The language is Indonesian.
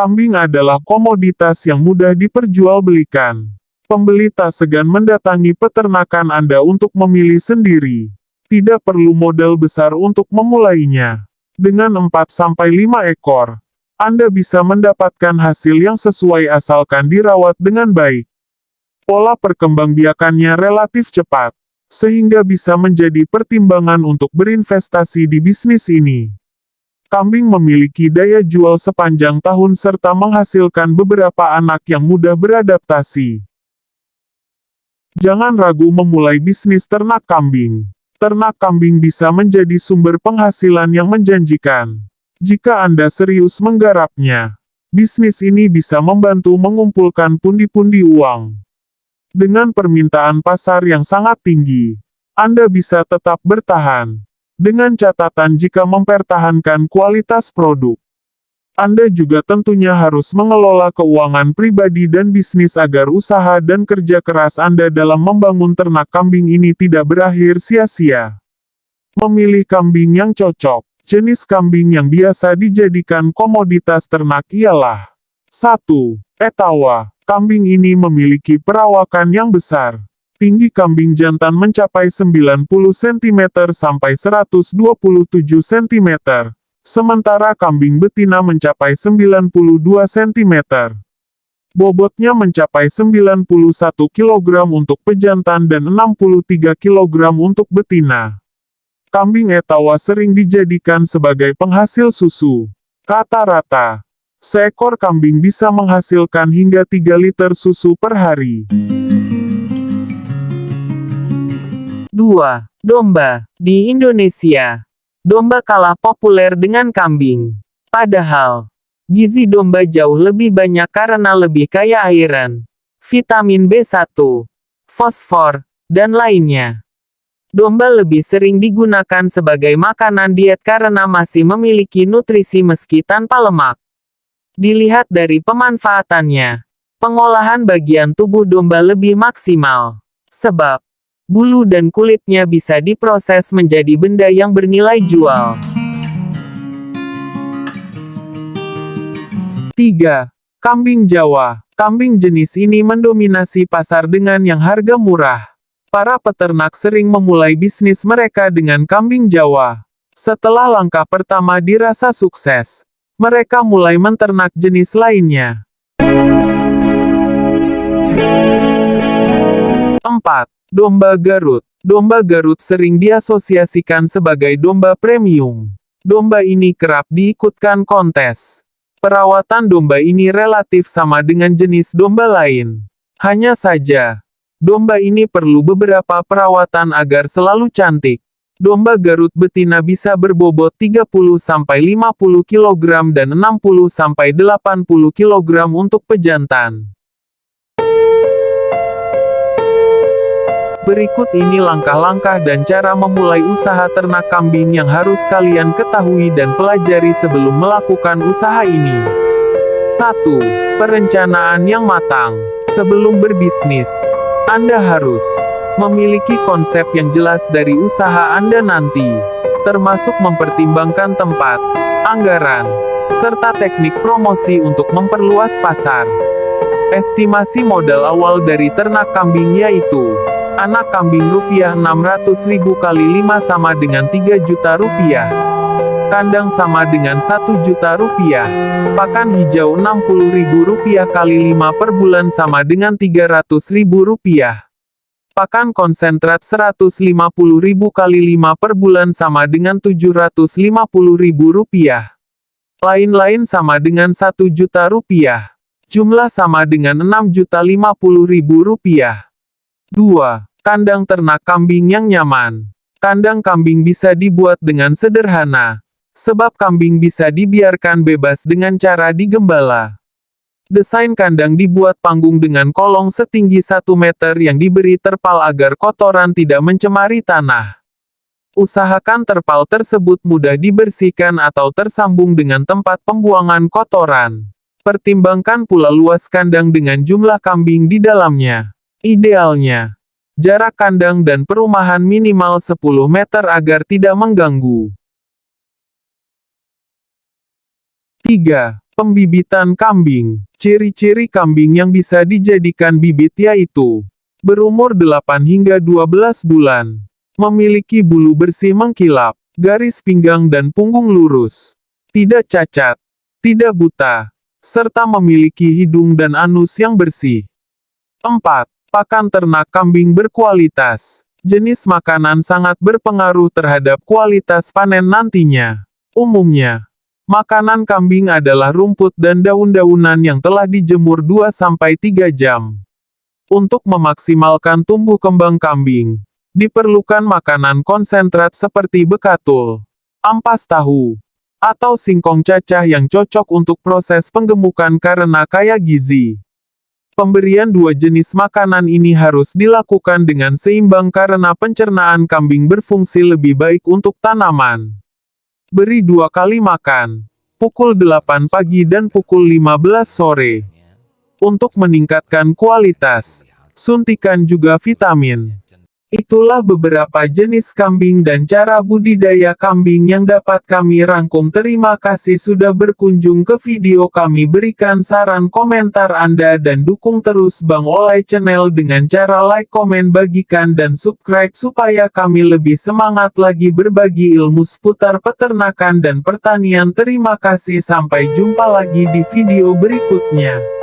Kambing adalah komoditas yang mudah diperjualbelikan. Pembeli tak segan mendatangi peternakan Anda untuk memilih sendiri. Tidak perlu modal besar untuk memulainya. Dengan 4-5 ekor, Anda bisa mendapatkan hasil yang sesuai asalkan dirawat dengan baik. Pola perkembangbiakannya relatif cepat, sehingga bisa menjadi pertimbangan untuk berinvestasi di bisnis ini. Kambing memiliki daya jual sepanjang tahun serta menghasilkan beberapa anak yang mudah beradaptasi. Jangan ragu memulai bisnis ternak kambing. Ternak kambing bisa menjadi sumber penghasilan yang menjanjikan. Jika Anda serius menggarapnya, bisnis ini bisa membantu mengumpulkan pundi-pundi uang. Dengan permintaan pasar yang sangat tinggi, Anda bisa tetap bertahan dengan catatan jika mempertahankan kualitas produk. Anda juga tentunya harus mengelola keuangan pribadi dan bisnis agar usaha dan kerja keras Anda dalam membangun ternak kambing ini tidak berakhir sia-sia. Memilih kambing yang cocok. Jenis kambing yang biasa dijadikan komoditas ternak ialah 1. Etawa. Kambing ini memiliki perawakan yang besar. Tinggi kambing jantan mencapai 90 cm sampai 127 cm, sementara kambing betina mencapai 92 cm. Bobotnya mencapai 91 kg untuk pejantan dan 63 kg untuk betina. Kambing etawa sering dijadikan sebagai penghasil susu. Rata-rata, seekor kambing bisa menghasilkan hingga 3 liter susu per hari. 2. Domba. Di Indonesia, domba kalah populer dengan kambing. Padahal, gizi domba jauh lebih banyak karena lebih kaya iron, vitamin B1, fosfor, dan lainnya. Domba lebih sering digunakan sebagai makanan diet karena masih memiliki nutrisi meski tanpa lemak. Dilihat dari pemanfaatannya, pengolahan bagian tubuh domba lebih maksimal. Sebab, bulu dan kulitnya bisa diproses menjadi benda yang bernilai jual. 3. Kambing Jawa. Kambing jenis ini mendominasi pasar dengan yang harga murah. Para peternak sering memulai bisnis mereka dengan kambing Jawa. Setelah langkah pertama dirasa sukses, mereka mulai menternak jenis lainnya. 4. Domba Garut. Domba Garut sering diasosiasikan sebagai domba premium. Domba ini kerap diikutkan kontes. Perawatan domba ini relatif sama dengan jenis domba lain. Hanya saja, domba ini perlu beberapa perawatan agar selalu cantik. Domba Garut betina bisa berbobot 30-50 kg dan 60-80 kg untuk pejantan. Berikut ini langkah-langkah dan cara memulai usaha ternak kambing yang harus kalian ketahui dan pelajari sebelum melakukan usaha ini. 1. Perencanaan yang matang. Sebelum berbisnis, Anda harus memiliki konsep yang jelas dari usaha Anda nanti, termasuk mempertimbangkan tempat, anggaran, serta teknik promosi untuk memperluas pasar. Estimasi modal awal dari ternak kambing yaitu Anak kambing rupiah 600 ribu kali 5 sama dengan 3 juta rupiah. Kandang sama dengan 1 juta rupiah. Pakan hijau 60 ribu rupiah kali 5 per bulan sama dengan 300 ribu rupiah. Pakan konsentrat 150 ribu kali 5 per bulan sama dengan 750 ribu rupiah. Lain-lain sama dengan 1 juta rupiah. Jumlah sama dengan 6 juta 50 ribu rupiah. 2. Kandang ternak kambing yang nyaman. Kandang kambing bisa dibuat dengan sederhana, sebab kambing bisa dibiarkan bebas dengan cara digembala. Desain kandang dibuat panggung dengan kolong setinggi 1 meter yang diberi terpal agar kotoran tidak mencemari tanah. Usahakan terpal tersebut mudah dibersihkan atau tersambung dengan tempat pembuangan kotoran. Pertimbangkan pula luas kandang dengan jumlah kambing di dalamnya. Idealnya, jarak kandang dan perumahan minimal 10 meter agar tidak mengganggu. 3. Pembibitan kambing. Ciri-ciri kambing yang bisa dijadikan bibit yaitu berumur 8 hingga 12 bulan, memiliki bulu bersih mengkilap, garis pinggang dan punggung lurus, tidak cacat, tidak buta, serta memiliki hidung dan anus yang bersih. 4. Pakan ternak kambing berkualitas. Jenis makanan sangat berpengaruh terhadap kualitas panen nantinya. Umumnya, makanan kambing adalah rumput dan daun-daunan yang telah dijemur 2-3 jam. Untuk memaksimalkan tumbuh kembang kambing, diperlukan makanan konsentrat seperti bekatul, ampas tahu, atau singkong cacah yang cocok untuk proses penggemukan karena kaya gizi. Pemberian dua jenis makanan ini harus dilakukan dengan seimbang karena pencernaan kambing berfungsi lebih baik untuk tanaman. Beri dua kali makan, pukul 8 pagi dan pukul 15 sore. Untuk meningkatkan kualitas, suntikan juga vitamin. Itulah beberapa jenis kambing dan cara budidaya kambing yang dapat kami rangkum. Terima kasih sudah berkunjung ke video kami. Berikan saran komentar Anda dan dukung terus Bang Olay Channel dengan cara like, komen, bagikan dan subscribe supaya kami lebih semangat lagi berbagi ilmu seputar peternakan dan pertanian. Terima kasih sampai jumpa lagi di video berikutnya.